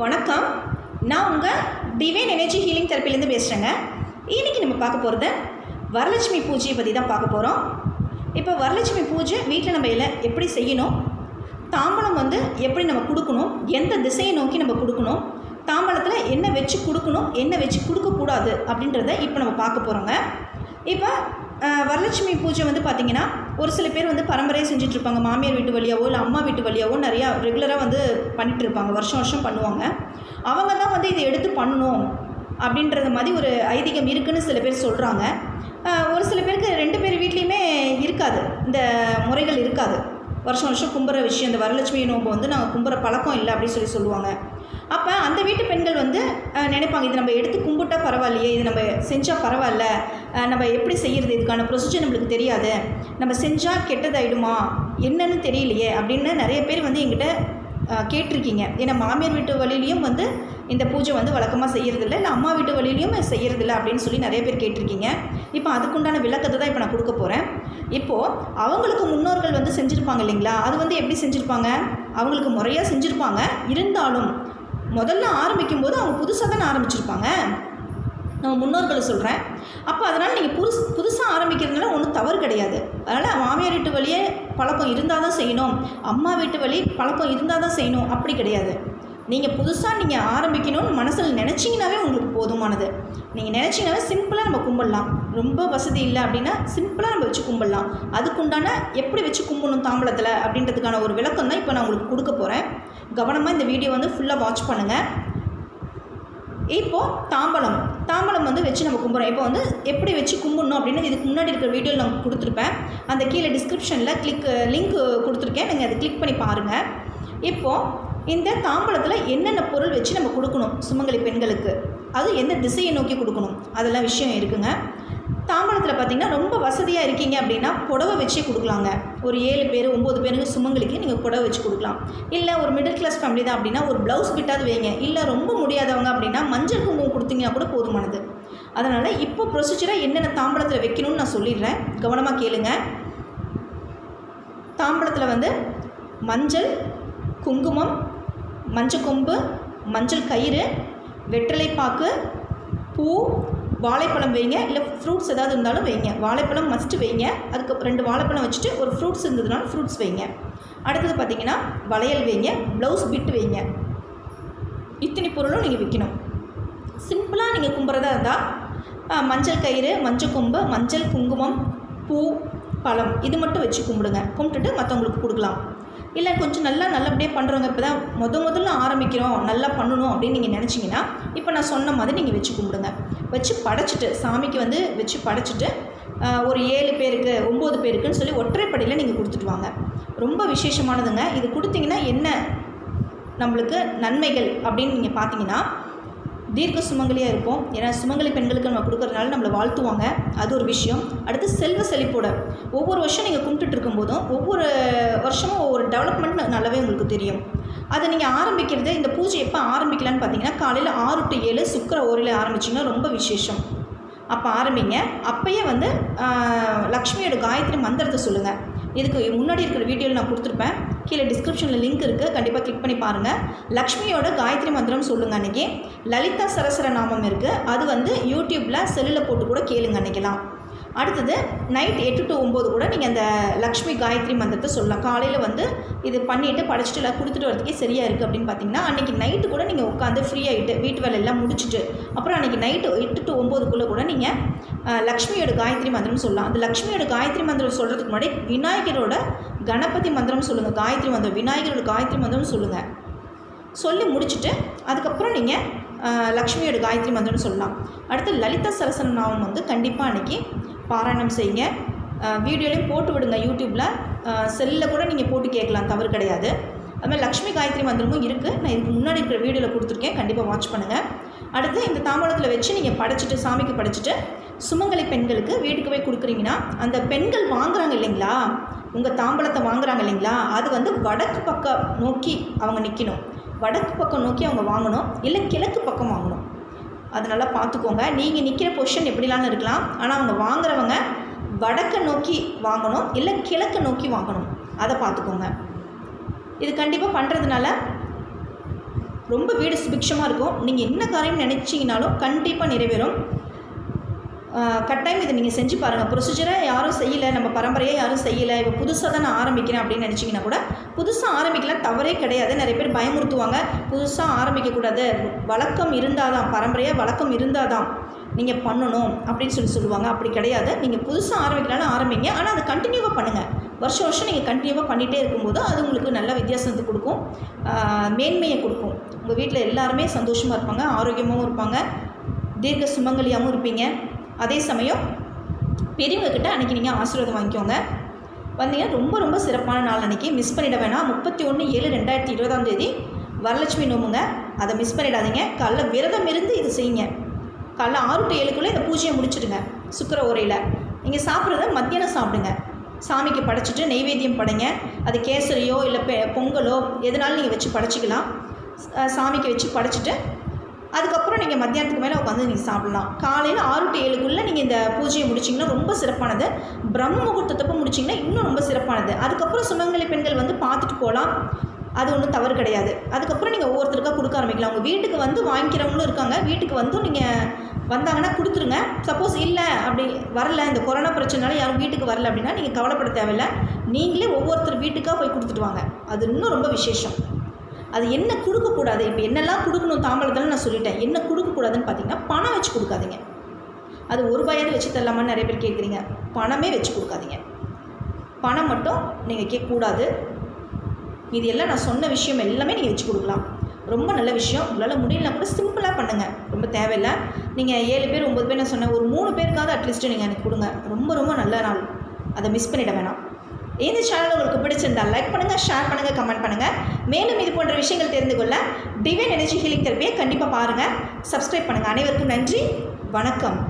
வணக்கம். நான் உங்கள் டிவைன் எனர்ஜி ஹீலிங் தெரப்பிலேருந்து பேசுகிறேங்க இன்றைக்கி நம்ம பார்க்க போகிறது வரலட்சுமி பூஜையை பற்றி தான் பார்க்க போகிறோம் இப்போ வரலட்சுமி பூஜை வீட்டில் நம்ம இல்லை எப்படி செய்யணும்? தாம்பலம் வந்து எப்படி நம்ம கொடுக்கணும்? எந்த திசையை நோக்கி நம்ம கொடுக்கணும்? தாம்பலத்தில் என்ன வச்சு கொடுக்கணும்? என்ன வச்சு கொடுக்கக்கூடாது? அப்படின்றத இப்போ நம்ம பார்க்க போகிறோங்க இப்போ வரலட்சுமி பூஜை வந்து பார்த்திங்கன்னா ஒரு சில பேர் வந்து பரம்பரையாக செஞ்சுட்ருப்பாங்க. மாமியார் வீட்டு வழியாவோ இல்லை அம்மா வீட்டு வழியாவோ நிறையா ரெகுலராக வந்து பண்ணிகிட்டு இருப்பாங்க வருஷம் வருஷம் பண்ணுவாங்க. அவங்க தான் வந்து இதை எடுத்து பண்ணணும் அப்படின்றது மாதிரி ஒரு ஐதீகம் இருக்குதுன்னு சில பேர் சொல்கிறாங்க ஒரு சில பேருக்கு ரெண்டு பேர் வீட்லேயுமே இருக்காது. இந்த முறைகள் இருக்காது. வருஷம் வருஷம் கும்புற விஷயம். இந்த வரலட்சுமி நோம்பு வந்து நாங்கள் கும்புற பழக்கம் இல்லை அப்படின்னு சொல்லி சொல்லுவாங்க. அப்போ அந்த வீட்டு பெண்கள் வந்து நினைப்பாங்க இது நம்ம எடுத்து கும்பிட்டா பரவாயில்லையே இது நம்ம செஞ்சால் பரவாயில்ல நம்ம எப்படி செய்கிறது இதுக்கான ப்ரொசீஜர் நம்மளுக்கு தெரியாது. நம்ம செஞ்சால் கெட்டதாயிடுமா? என்னன்னு தெரியலையே அப்படின்னு நிறைய பேர் வந்து எங்கிட்ட கேட்டிருக்கீங்க. ஏன்னா மாமியார் வீட்டு வழியிலையும் வந்து இந்த பூஜை வந்து வழக்கமாக செய்கிறதில்ல இல்லை அம்மா வீட்டு வழியிலையும் செய்கிறதில்ல அப்படின்னு சொல்லி நிறைய பேர் கேட்டிருக்கீங்க. இப்போ அதுக்குண்டான விளக்கத்தை தான் இப்போ நான் கொடுக்க போகிறேன் இப்போது அவங்களுக்கு முன்னோர்கள் வந்து செஞ்சுருப்பாங்க இல்லைங்களா? அது வந்து எப்படி செஞ்சுருப்பாங்க? அவங்களுக்கு முறையாக செஞ்சுருப்பாங்க. இருந்தாலும் முதல்ல ஆரம்பிக்கும் போது அவங்க புதுசாக தானே ஆரம்பிச்சிருப்பாங்க. நம்ம முன்னோர்கள் சொல்கிறேன் அப்போ அதனால் நீங்கள் புதுசு புதுசாக ஆரம்பிக்கிறதுனால ஒன்றும் தவறு கிடையாது. அதனால் மாமியார் வீட்டு வழியே பழக்கம் இருந்தால் தான் செய்யணும். அம்மா வீட்டு வழி பழக்கம் இருந்தால் தான் செய்யணும். அப்படி கிடையாது. நீங்கள் புதுசாக நீங்கள் ஆரம்பிக்கணும்னு மனசில் நினச்சிங்கனாவே உங்களுக்கு போதுமானது. நீங்கள் நினச்சிங்கனாவே சிம்பிளாக நம்ம கும்பிடலாம். ரொம்ப வசதி இல்லை அப்படின்னா சிம்பிளாக நம்ம வச்சு கும்பிடலாம். அதுக்குண்டான எப்படி வச்சு கும்பிடணும் தாம்பளத்தில் அப்படின்றதுக்கான ஒரு விளக்கம் தான் இப்போ நான் உங்களுக்கு கொடுக்க போகிறேன் கவனமாக இந்த வீடியோ வந்து ஃபுல்லாக வாட்ச் பண்ணுங்கள் இப்போது தாம்பலம். தாம்பலம் வந்து வச்சு நம்ம கும்பிட்றோம் இப்போ வந்து எப்படி வச்சு கும்பிடணும் அப்படின்னு இதுக்கு முன்னாடி இருக்கிற வீடியோவில் நான் கொடுத்துருப்பேன். அந்த கீழே டிஸ்கிரிப்ஷனில் கிளிக் லிங்க் கொடுத்துருக்கேன். நீங்கள் அதை கிளிக் பண்ணி பாருங்கள் இப்போது இந்த தாம்பலத்தில் என்னென்ன பொருள் வச்சு நம்ம கொடுக்கணும் சுமங்கலி பெண்களுக்கு? அது எந்த திசையை நோக்கி கொடுக்கணும்? அதெல்லாம் விஷயம் இருக்குங்க. தாம்பலத்தில் பார்த்தீங்கன்னா ரொம்ப வசதியாக இருக்கீங்க அப்படின்னா புடவை வச்சே கொடுக்கலாங்க. ஒரு ஏழு பேர் ஒம்பது பேருங்க சுமங்களுக்கு நீங்கள் புடவை வச்சு கொடுக்கலாம். இல்லை ஒரு மிடில் கிளாஸ் ஃபேமிலி தான் அப்படின்னா ஒரு ப்ளவுஸ் பிட்டாவது வைங்க. இல்லை ரொம்ப முடியாதவங்க அப்படின்னா மஞ்சள் குங்குமம் கொடுத்தீங்கன்னா கூட போதுமானது. அதனால் இப்போ ப்ரொசீஜராக என்னென்ன தாம்பழத்தில் வைக்கணும்னு நான் சொல்லிடுறேன். கவனமாக கேளுங்க. தாம்பலத்தில் வந்து மஞ்சள் குங்குமம் மஞ்சள் கொம்பு மஞ்சள் கயிறு வெற்றிலைப்பாக்கு பூ வாழைப்பழம் வைங்க இல்லை ஃப்ரூட்ஸ் ஏதாவது இருந்தாலும் வைங்க. வாழைப்பழம் மஸ்ட்டு வைங்க. அதுக்கு ரெண்டு வாழைப்பழம் வச்சுட்டு ஒரு ஃப்ரூட்ஸ் இருந்ததுனாலும் ஃப்ரூட்ஸ் வைங்க. அடுத்தது பார்த்தீங்கன்னா வளையல் வைங்க ப்ளவுஸ் பிட்டு வைங்க. இத்தனை பொருளும் நீங்கள் விற்கணும் சிம்பிளாக நீங்கள் கும்புறதா இருந்தால் மஞ்சள் கயிறு மஞ்சள் கொம்பு மஞ்சள் குங்குமம் பூ பழம் இது மட்டும் வச்சு கும்பிடுங்க. கும்பிட்டுட்டு மற்றவங்களுக்கு கொடுக்கலாம். இல்லை கொஞ்சம் நல்லா நல்லபடியாக பண்ணுறவங்க இப்போ தான் முத முதல்ல ஆரம்பிக்கிறோம் நல்லா பண்ணணும் அப்படின்னு நீங்கள் நினச்சிங்கன்னா இப்போ நான் சொன்ன மாதிரி நீங்கள் வச்சு கும்பிடுங்க. வச்சு படைச்சிட்டு சாமிக்கு வந்து வச்சு படைச்சிட்டு ஒரு ஏழு பேருக்கு ஒம்பது பேருக்குன்னு சொல்லி ஒற்றைப்படையில் நீங்கள் கொடுத்துட்டு வாங்க. ரொம்ப விசேஷமானதுங்க. இது கொடுத்தீங்கன்னா என்ன நம்மளுக்கு நன்மைகள் அப்படின்னு நீங்கள் பார்த்தீங்கன்னா தீர்க்க சுமங்கலியாக இருப்போம். ஏன்னா சுமங்கலி பெண்களுக்கு நம்ம கொடுக்குறதுனால நம்மளை வாழ்த்துவாங்க. அது ஒரு விஷயம். அடுத்து செல்வ செழிப்போட. ஒவ்வொரு வருஷம் நீங்கள் கும்பிட்டுட்டு இருக்கும்போதும் ஒவ்வொரு வருஷமும் ஒவ்வொரு டெவலப்மெண்ட் நல்லாவே உங்களுக்கு தெரியும். அதை நீங்கள் ஆரம்பிக்கிறது இந்த பூஜை எப்போ ஆரம்பிக்கலான்னு பார்த்தீங்கன்னா காலையில் ஆறு டு ஏழு சுக்கர ஓரில் ஆரம்பிச்சிங்கன்னா ரொம்ப விசேஷம். அப்போ ஆரம்பிங்க. அப்பயே வந்து லக்ஷ்மியோட காயத்ரி மந்திரத்தை சொல்லுங்கள் இதுக்கு முன்னாடி இருக்கிற வீடியோவில் நான் கொடுத்துருப்பேன். கீழே டிஸ்கிரிப்ஷனில் லிங்க் இருக்குது கண்டிப்பாக கிளிக் பண்ணி பாருங்கள் லக்ஷ்மியோட காயத்ரி மந்திரம் சொல்லுங்கள் அன்றைக்கி லலிதா சரஸ்வர நாமம் இருக்குது அது வந்து யூடியூப்பில் செல்லில் போட்டு கூட கேளுங்க அன்றைக்கெலாம் அடுத்தது நைட் எட்டு டு ஒம்பது கூட நீங்கள் அந்த லக்ஷ்மி காயத்ரி மந்திரத்தை சொல்லலாம். காலையில் வந்து இது பண்ணிவிட்டு படிச்சுட்டு எல்லாம் கொடுத்துட்டு வரதுக்கே சரியாக இருக்குது அப்படின்னு பார்த்தீங்கன்னா அன்றைக்கி நைட்டு கூட நீங்கள் உட்காந்து ஃப்ரீ ஆகிட்டு வீட்டு வேலையெல்லாம் முடிச்சுட்டு அப்புறம் அன்றைக்கி நைட்டு எட்டு டு ஒம்போதுக்குள்ளே கூட நீங்கள் லக்ஷ்மியோட காயத்ரி மந்திரம் சொல்லலாம். அந்த லக்ஷ்மியோட காயத்ரி மந்திரம் சொல்கிறதுக்கு முன்னாடி விநாயகரோட கணபதி மந்திரம் சொல்லுங்கள் காயத்ரி மந்திரம் விநாயகரோட காயத்ரி மந்திரம் சொல்லுங்கள் சொல்லி முடிச்சுட்டு அதுக்கப்புறம் நீங்கள் லக்ஷ்மியோட காயத்ரி மந்திரம்னு சொல்லலாம். அடுத்து லலிதா சரசன நாமம் வந்து கண்டிப்பாக அன்றைக்கி பாராயணம் செய்யுங்க. வீடியோலையும் போட்டு விடுங்க யூடியூப்பில் செல்லில் கூட நீங்கள் போட்டு கேட்கலாம் தவறு கிடையாது. அதுமாதிரி லக்ஷ்மி காயத்ரி மந்திரமும் இருக்குது நான் இதுக்கு முன்னாடி இருக்கிற வீடியோவில் கொடுத்துருக்கேன் கண்டிப்பாக வாட்ச் பண்ணுங்கள் அடுத்து இந்த தாம்பலத்தில் வச்சு நீங்கள் படைச்சிட்டு சாமிக்கு படைச்சிட்டு சுமங்கலை பெண்களுக்கு வீட்டுக்கு போய் கொடுக்குறீங்கன்னா அந்த பெண்கள் வாங்குறாங்க இல்லைங்களா? உங்கள் தாம்பலத்தை வாங்குறாங்க இல்லைங்களா? அது வந்து வடக்கு பக்கம் நோக்கி அவங்க நிற்கணும் வடக்கு பக்கம் நோக்கி அவங்க வாங்கணும். இல்லை கிழக்கு பக்கம் வாங்கணும். அது நல்லா பார்த்துக்கோங்க நீங்கள் நிற்கிற பொசிஷன் எப்படிலாம்னு இருக்கலாம். ஆனால் அவங்க வாங்குறவங்க வடக்கை நோக்கி வாங்கணும். இல்லை கிழக்கு நோக்கி வாங்கணும். அதை பார்த்துக்கோங்க இது கண்டிப்பாக பண்ணுறதுனால ரொம்ப வீடு சுபிக்ஷமாக இருக்கும். நீங்கள் என்ன காரியம் நினச்சிங்கனாலும் கண்டிப்பாக நிறைவேறும். கட்டாயம் இதை நீங்கள் செஞ்சு பாருங்கள் ப்ரொசீஜரை யாரும் செய்யலை நம்ம பரம்பரையை யாரும் செய்யலை. இப்போ புதுசாக தான் நான் ஆரம்பிக்கிறேன் அப்படின்னு நினச்சிங்கன்னா கூட புதுசாக ஆரம்பிக்கலாம் தவறே கிடையாது. நிறைய பேர் பயமுறுத்துவாங்க. புதுசாக ஆரம்பிக்கக்கூடாது வழக்கம் இருந்தால் தான் பரம்பரையாக வழக்கம் இருந்தால் தான் நீங்கள் பண்ணணும் அப்படின்னு சொல்லி சொல்லுவாங்க. அப்படி கிடையாது. நீங்கள் புதுசாக ஆரம்பிக்கலாம்னு ஆரம்பிங்க. ஆனால் அதை கண்டினியூவாக பண்ணுங்கள் வருஷம் வருஷம் நீங்கள் கண்டினியூவாக பண்ணிகிட்டே இருக்கும்போது அது உங்களுக்கு நல்ல வித்தியாசத்தை கொடுக்கும். மேன்மையை கொடுக்கும். உங்கள் வீட்டில் எல்லாருமே சந்தோஷமாக இருப்பாங்க ஆரோக்கியமாகவும் இருப்பாங்க தீர்க்க சுமங்கலியாகவும் இருப்பீங்க. அதே சமயம் பெரியவங்கக்கிட்ட அன்றைக்கி நீங்கள் ஆசீர்வாதம் வாங்கிக்கோங்க. வந்தீங்கன்னா ரொம்ப ரொம்ப சிறப்பான நாள் அன்றைக்கி மிஸ் பண்ணிட வேணாம். முப்பத்தி ஒன்று ஏழு ரெண்டாயிரத்தி இருபதாம் தேதி வரலட்சுமி நோம்புங்க. அதை மிஸ் பண்ணிடாதீங்க. காலைல விரதம் இருந்து இது செய்யுங்க. காலைல ஆறு டு ஏழுக்குள்ளே இந்த பூஜையை முடிச்சிடுங்க. சுக்கர உரையில். நீங்கள் சாப்பிட்றத மத்தியானம் சாப்பிடுங்க. சாமிக்கு படைச்சிட்டு நெய்வேத்தியம் படைங்க. அது கேசரியோ இல்லை பெ பொங்கலோ எதனாலும் நீங்கள் வச்சு படைச்சிக்கலாம். சாமிக்கு வச்சு படைச்சிட்டு அதுக்கப்புறம் நீங்கள் மத்தியானத்துக்கு மேலே உட்காந்து நீங்கள் சாப்பிட்லாம். காலையில் ஆறு டு ஏழுக்குள்ளே நீங்கள் இந்த பூஜையை முடிச்சிங்கன்னா ரொம்ப சிறப்பானது. பிரம்ம முகூர்த்தத்தப்போ முடிச்சிங்கன்னா இன்னும் ரொம்ப சிறப்பானது. அதுக்கப்புறம் சுமங்கலி பெண்கள் வந்து பார்த்துட்டு போகலாம். அது ஒன்றும் தவறு கிடையாது. அதுக்கப்புறம் நீங்கள் ஒவ்வொருத்தருக்காக கொடுக்க ஆரம்பிக்கலாம். உங்கள் வீட்டுக்கு வந்து வாங்கிக்கிறவங்களும் இருக்காங்க. வீட்டுக்கு வந்து நீங்கள் வந்தாங்கன்னா கொடுத்துருங்க. சப்போஸ் இல்லை அப்படி வரல இந்த கொரோனா பிரச்சனைனால யாரும் வீட்டுக்கு வரல அப்படின்னா நீங்கள் கவலைப்பட தேவையில்ல. நீங்களே ஒவ்வொருத்தர் வீட்டுக்காக போய் கொடுத்துட்டு வாங்க. அது இன்னும் ரொம்ப விசேஷம். அது என்ன கொடுக்கக்கூடாது? இப்போ என்னெல்லாம் கொடுக்கணும் தாம்பளத்தில் நான் சொல்லிட்டேன். என்ன கொடுக்கக்கூடாதுன்னு பார்த்தீங்கன்னா பணம் வச்சு கொடுக்காதீங்க. அது ஒரு ரூபாயாவது வச்சு தரலாமான்னு நிறைய பேர் கேட்குறீங்க. பணமே வச்சு கொடுக்காதீங்க. பணம் மட்டும் நீங்கள் கேட்கக்கூடாது. இது எல்லாம் நான் சொன்ன விஷயம் எல்லாமே நீங்கள் வச்சு கொடுக்கலாம். ரொம்ப நல்ல விஷயம். உங்களால் முடியலனா கூட சிம்பிளாக பண்ணுங்கள் ரொம்ப தேவையில்லை. நீங்கள் ஏழு பேர் ஒம்பது பேர் நான் சொன்னேன். ஒரு மூணு பேருக்காவது அட்லீஸ்ட்டு நீங்கள் எனக்கு கொடுங்க. ரொம்ப ரொம்ப நல்ல நாள். அதை மிஸ் பண்ணிட வேணாம். இந்த சேனல் உங்களுக்கு பிடிச்சிருந்தால் லைக் பண்ணுங்கள் ஷேர் பண்ணுங்கள் கமெண்ட் பண்ணுங்கள் மேலும் இது போன்ற விஷயங்கள் தெரிந்து கொள்ள டிவைன் எனர்ஜி ஹீலிங் தெரப்பியை கண்டிப்பாக பாருங்கள் சப்ஸ்கிரைப் பண்ணுங்கள் அனைவருக்கும் நன்றி. வணக்கம்.